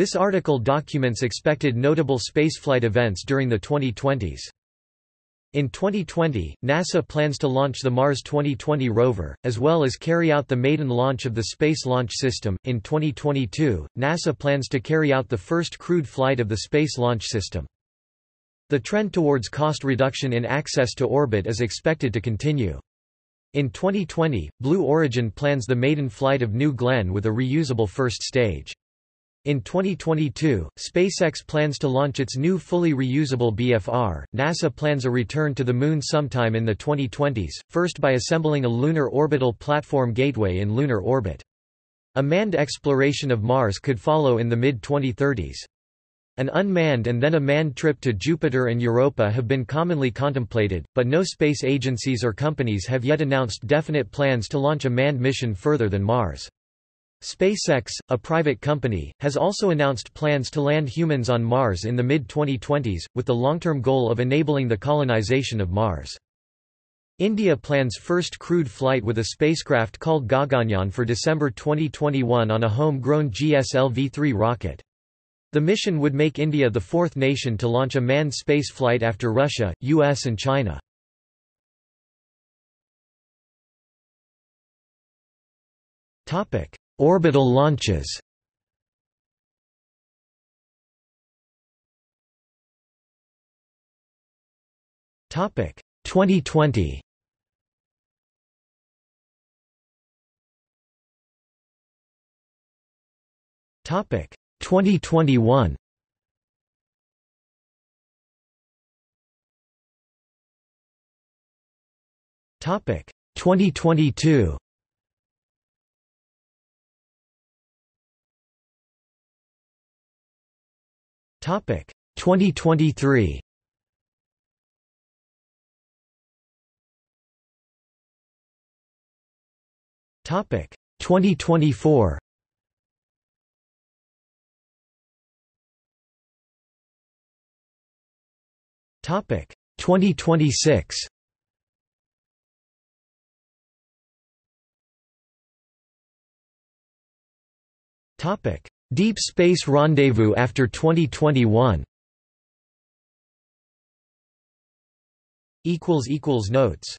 This article documents expected notable spaceflight events during the 2020s. In 2020, NASA plans to launch the Mars 2020 rover, as well as carry out the maiden launch of the Space Launch System. In 2022, NASA plans to carry out the first crewed flight of the Space Launch System. The trend towards cost reduction in access to orbit is expected to continue. In 2020, Blue Origin plans the maiden flight of New Glenn with a reusable first stage. In 2022, SpaceX plans to launch its new fully reusable BFR. NASA plans a return to the Moon sometime in the 2020s, first by assembling a Lunar Orbital Platform Gateway in lunar orbit. A manned exploration of Mars could follow in the mid-2030s. An unmanned and then a manned trip to Jupiter and Europa have been commonly contemplated, but no space agencies or companies have yet announced definite plans to launch a manned mission further than Mars. SpaceX, a private company, has also announced plans to land humans on Mars in the mid-2020s, with the long-term goal of enabling the colonization of Mars. India plans first crewed flight with a spacecraft called Gaganyaan for December 2021 on a home-grown GSLV-3 rocket. The mission would make India the fourth nation to launch a manned space flight after Russia, US and China. Topic: Orbital launches. Topic 2020 Topic 2021 Topic 2022 2023 Topic. 2024 Topic. 2026 Topic Deep Space Rendezvous after 2021 Notes